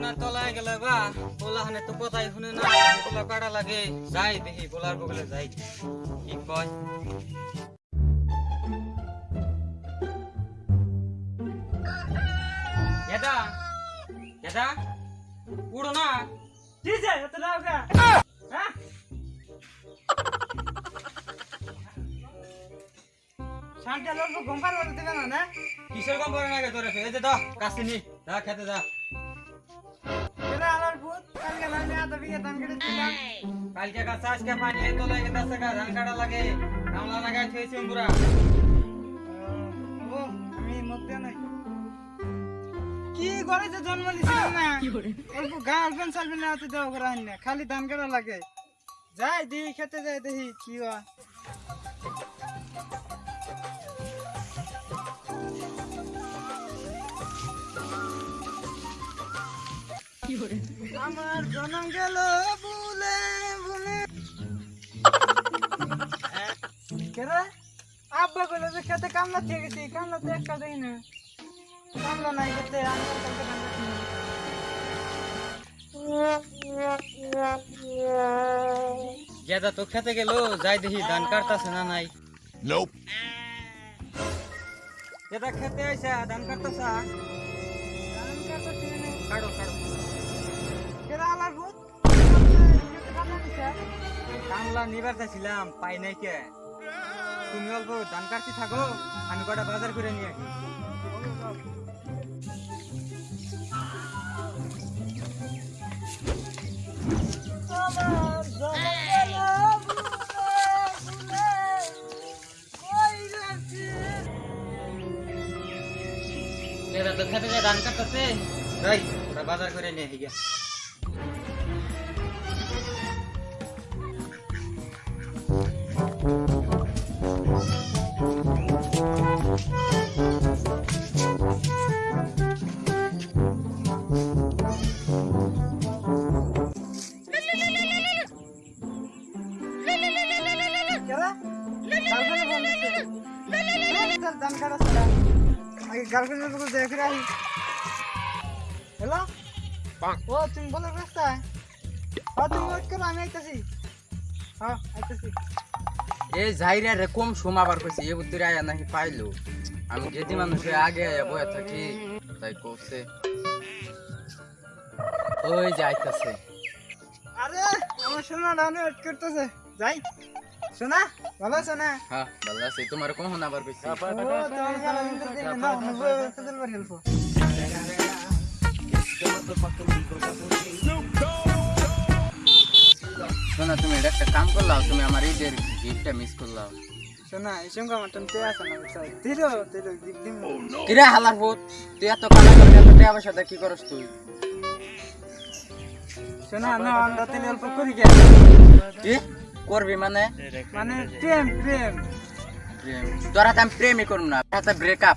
বিছনার তলায় গেলে বা পোলা হানে তো কথাই শুনে না পোলা কাটা লাগে যাই দেখি পোলার বগলে যাই কি কয়? দাদা দাদা উড়ো না। ঠিক আছে এত দাও গা? হ্যাঁ শান্তি লোক গম্পার দেবে না? না কিসের গম্পার না তোরে ফেলে দে দা কাছে নি দা খেতে দা। কালকে আমি আধা বিঘা ধান কেটেছিলাম কালকে কাছে আজকে পানি এই তো লাগে দশ টাকা ধান কাটা লাগে। কামলা লাগাই থুয়েছি পুরা ও আমি মধ্যে নাই। কি করে যে জন্ম নিছিলাম না? অল্প গার্লফ্রেন্ড সার্লফ্রেন্ড হাতে দেওয়া করা না খালি ধান কাটা লাগে। যাই দেখি খেতে যাই দেখি কি হয়। আমার জনম গেল ভুলে ভুলে কেরে আব্বা কইলো যে খেতে কামলা থেকে গেছি কামলা তো একটা দেই না। কামলা নাই খেতে আমি। গেদা তো খেতে গেল যাই দেখি ধান কাটতাছে না নাই? Nope. গেদা খেতে আইসা ধান কাটতাছা। ধান কাটছি মানে? কাটো কাটো। কামলা নিবার চাইছিলাম পাই নাই কে? তুমি অল্প ধান কাটতে থাকো আমি কটা বাজার করে নিয়ে আসি। ধান কাটতাছে বাজার করে নিয়ে আসি গে। কেরা গার্লফ্রেন্ড ফোন দিচ্ছে ধান কাটা ছাড়া আগে গার্লফ্রেন্ডের বুকে দেখে রাখি হ্যালো ও তুমি বলো রাস্তায় হ্যাঁ আইতাছি। যাইরা রে কম সোমাবার কইছে এ বুদ্ধি আয়া নাকি পাইলো। আমি যেদি মানুষের আগে আয়া বয়ে থাকি তাই কইছে। ওই যাইতাছে আরে আমার সোনা ডাউনে ওয়েট করতেছে। যাই। সোনা ভালো আছো না? হ্যাঁ ভালো আছে। তোমার কখন আবার কইছে? ও তোমার ভালো দিন দিন না নবো কদল বার হেল্প। শোনা তুমি এটা একটা কাম করলাও তুমি আমার ঈদের গিফটটা মিস করলাও। সোনা এই সঙ্গে আমার টান তে আছে না? তিরো দিক দিম কিরে হালার ভূত? তুই এত কানা করে এত কি করস তুই? সোনা না আমরা তিন অল্প করি গে। কি করবি মানে? মানে প্রেম প্রেম। প্রেম তোরা তো আমি প্রেমই করুম না ব্রেকআপ